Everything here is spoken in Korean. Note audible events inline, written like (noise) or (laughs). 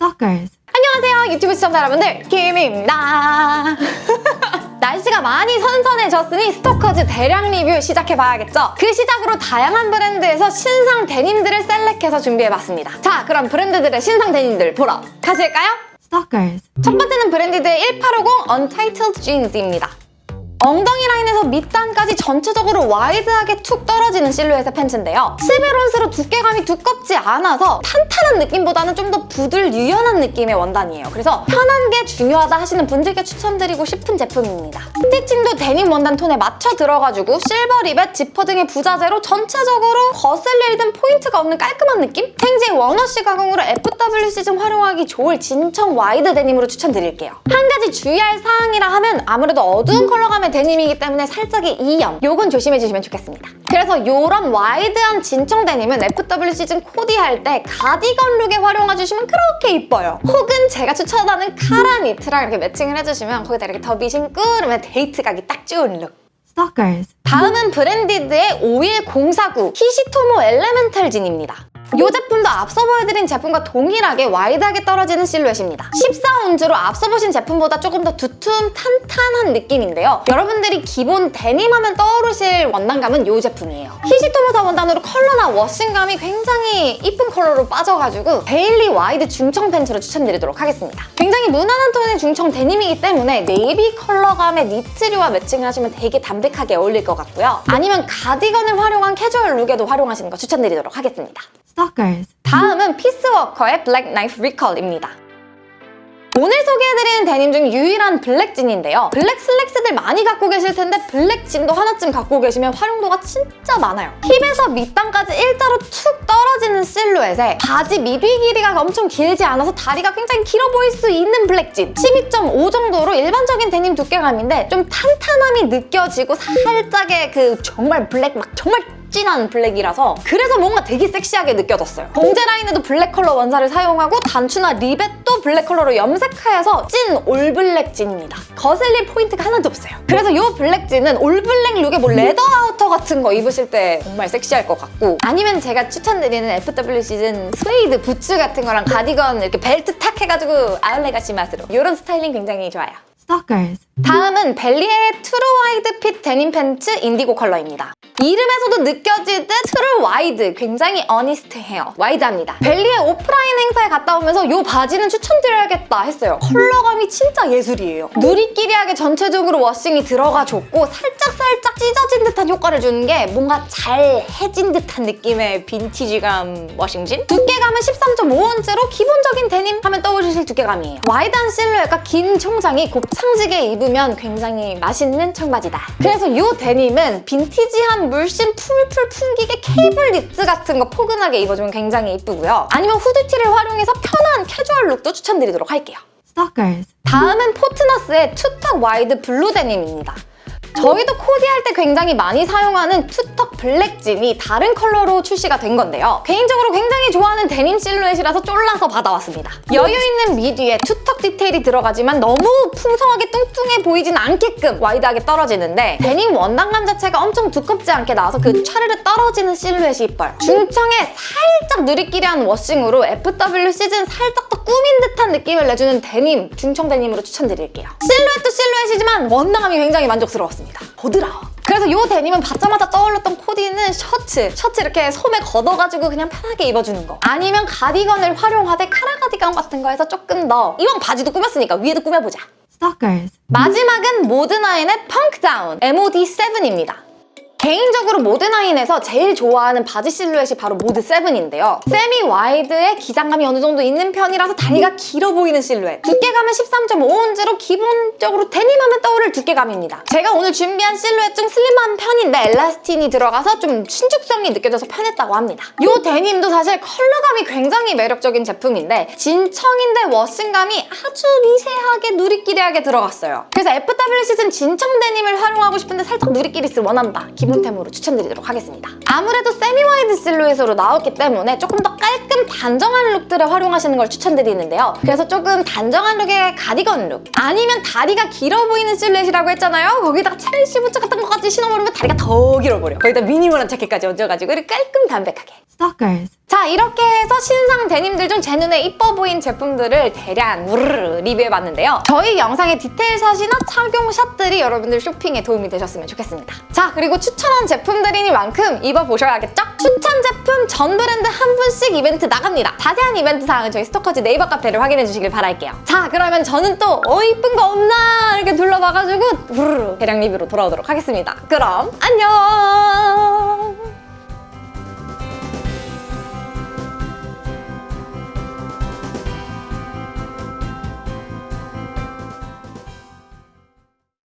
Stalkers. 안녕하세요 유튜브 시청자 여러분들 김입니다 (laughs) 날씨가 많이 선선해졌으니 스토커즈 대량 리뷰 시작해봐야겠죠 그 시작으로 다양한 브랜드에서 신상 데님들을 select해서 준비해봤습니다 자 그럼 브랜드들의 신상 데님들 보러 가실까요? 첫 번째는 브랜디드의 1850 Untitled Jeans입니다. 엉덩이 라인에서 밑단까지 전체적으로 wide하게 툭 떨어지는 실루엣의 팬츠인데요. 11온스로 두께감이 두껍지 않아서 탄탄한 느낌보다는 좀 더 부들 유연한 느낌의 원단이에요. 그래서 편한 게 중요하다 하시는 분들께 추천드리고 싶은 제품입니다. stitching도 데님 원단 톤에 맞춰 들어가지고 실버 리벳 지퍼 등의 부자재로 전체적으로 거슬리는 포인트가 없는 깔끔한 느낌? 생지 one wash 가공으로 FW 시즌 활용하기 좋을 진청 wide 데님으로 추천드릴게요. 한 가지 주의할 사항이라 하면 아무래도 어두운 컬러감 의 데님이기 때문에 살짝의 이염 요건 조심해주시면 좋겠습니다. 그래서 이런 wide한 진청 데님은 FW 시즌 코디 할 때 가디건 look에 활용해주시면 그렇게 이뻐요. 혹은 제가 추천하는 카라 니트랑 이렇게 matching을 해주시면 거기다 이렇게 더비 신고 그러면 데이트 가기 딱 좋은 look. 다음은 브랜디드의 51049 히시토모 Elemental 진입니다. 이 제품도 앞서 보여드린 제품과 동일하게 wide하게 떨어지는 실루엣입니다. 14온즈로 앞서 보신 제품보다 조금 더 두툼, 탄탄한 느낌인데요. 여러분들이 기본 데님 하면 떠오르실 원단감은 이 제품이에요. 히시토모사 원단으로 컬러나 washing감이 굉장히 이쁜 컬러로 빠져가지고 데일리 wide 중청 팬츠로 추천드리도록 하겠습니다. 굉장히 무난한 톤의 중청 데님이기 때문에 네이비 컬러감의 니트류와 matching을 하시면 되게 담백하게 어울릴 것 같고요. 아니면 가디건을 활용한 캐주얼 look에도 활용하시는 거 추천드리도록 하겠습니다. Stalkers. 다음은 피스워커의 블랙 나이프 리컬입니다. 오늘 소개해드리는 데님 중 유일한 블랙진인데요. 블랙 슬랙스들 많이 갖고 계실 텐데 블랙진도 하나쯤 갖고 계시면 활용도가 진짜 많아요. 힙에서 밑단까지 일자로 툭 떨어지는 실루엣에 바지 밑위 길이가 엄청 길지 않아서 다리가 굉장히 길어 보일 수 있는 블랙진. 12.5 정도로 일반적인 데님 두께감인데 좀 탄탄함이 느껴지고 살짝의 그 정말 블랙 막 정말 진한 블랙이라서 그래서 뭔가 되게 섹시하게 느껴졌어요. 봉제 라인에도 블랙 컬러 원사를 사용하고 단추나 리벳 또 블랙 컬러로 염색하여서 찐 all black 진입니다. 거슬릴 포인트가 하나도 없어요. 그래서 이 블랙 진은 all black look에 뭐 leather outer 같은 거 입으실 때 정말 섹시할 것 같고 아니면 제가 추천드리는 FW 시즌 스웨이드 부츠 같은 거랑 가디건 이렇게 벨트 탁 해가지고 아워레가시 맛으로 이런 스타일링 굉장히 좋아요. 다음은 벨리에 true wide fit 데님 팬츠 인디고 컬러입니다. 이름에서도 느껴지듯 true wide, 굉장히 honest해요. wide합니다. 벨리에 오프라인 행사에 갔다 오면서 이 바지는 추천드려야겠다 했어요. 컬러감이 진짜 예술이에요. 누리끼리하게 전체적으로 washing이 들어가줬고 살짝살짝 찢어진 듯한 효과를 주는 게 뭔가 잘 해진 듯한 느낌의 빈티지감 washing진? 두께감은 13.5온스로 기본적인 데님 하면 떠오르실 두께감이에요. wide한 실루엣과 긴 총장이 곱창지게 입으면 굉장히 맛있는 청바지다. 그래서 이 데님은 빈티지한 물씬 풀풀 풍기게 케이블 니트 같은 거 포근하게 입어주면 굉장히 이쁘고요. 아니면 후드티를 활용해서 편한 캐주얼 look도 추천드리도록 할게요. Stalkers. 다음은 포트너스의 two tuck wide blue 데님입니다. 저희도 코디할 때 굉장히 많이 사용하는 two tuck 블랙진이 다른 컬러로 출시가 된 건데요. 개인적으로 굉장히 좋아하는 데님 실루엣이라서 쫄라서 받아왔습니다. 여유 있는 밑위에 two tuck 디테일이 들어가지만 너무 풍성하게 뚱뚱해 보이진 않게끔 wide하게 떨어지는데 데님 원단감 자체가 엄청 두껍지 않게 나와서 그 차르르 떨어지는 실루엣이 이뻐요. 중청에 살짝 누리끼리한 washing으로 FW 시즌 살짝 더 꾸민 듯한 느낌을 내주는 데님, 중청 데님으로 추천드릴게요. 실루엣도 실루엣이지만 원단감이 굉장히 만족스러웠습니다. 보드라워. 그래서 이 데님은 받자마자 떠올랐던 코디는 셔츠. 셔츠 이렇게 소매 걷어가지고 그냥 편하게 입어주는 거. 아니면 가디건을 활용하되 카라 가디건 같은 거에서 조금 더 이왕 바지도 꾸몄으니까 위에도 꾸며보자. Stalkers. 마지막은 모드나인의 펑크다운 MOD7입니다. 개인적으로 모드나인에서 제일 좋아하는 바지 실루엣이 바로 모드 7인데요. semi wide에 기장감이 어느 정도 있는 편이라서 다리가 길어 보이는 실루엣. 두께감은 13.5온스로 기본적으로 데님하면 떠오를 두께감입니다. 제가 오늘 준비한 실루엣 중 slim한 편인데 엘라스틴이 들어가서 좀 신축성이 느껴져서 편했다고 합니다. 이 데님도 사실 컬러감이 굉장히 매력적인 제품인데 진청인데 washing감이 아주 미세하게 누리끼리하게 들어갔어요. 그래서 FW 시즌 진청 데님을 활용하고 싶은데 살짝 누리끼리스 원한다. 기본템으로 추천드리도록 하겠습니다. 아무래도 semi wide 실루엣으로 나왔기 때문에 조금 더 깔끔 단정한 look들을 활용하시는 걸 추천드리는데요. 그래서 조금 단정한 look의 가디건 look 아니면 다리가 길어 보이는 실루엣이라고 했잖아요. 거기다가 첼시 부츠 같은 거까지 신어버리면 다리가 더 길어 보여. 거기다 minimal한 자켓까지 얹어가지고 깔끔 담백하게 Stalkers. 자 이렇게 해서 신상 데님들 중 제 눈에 이뻐 보인 제품들을 대량 우르르 리뷰해봤는데요. 저희 영상의 디테일 shot이나 착용 shot들이 여러분들 쇼핑에 도움이 되셨으면 좋겠습니다. 자 그리고 추천한 제품들이니만큼 입어보셔야겠죠? 추천 제품 전 브랜드 한 분씩 이벤트 나갑니다. 자세한 이벤트 사항은 저희 스토커즈 네이버 카페를 확인해 주시길 바랄게요. 자 그러면 저는 또 어 이쁜 거 없나 이렇게 둘러봐가지고 우르르 대량 리뷰로 돌아오도록 하겠습니다. 그럼 안녕!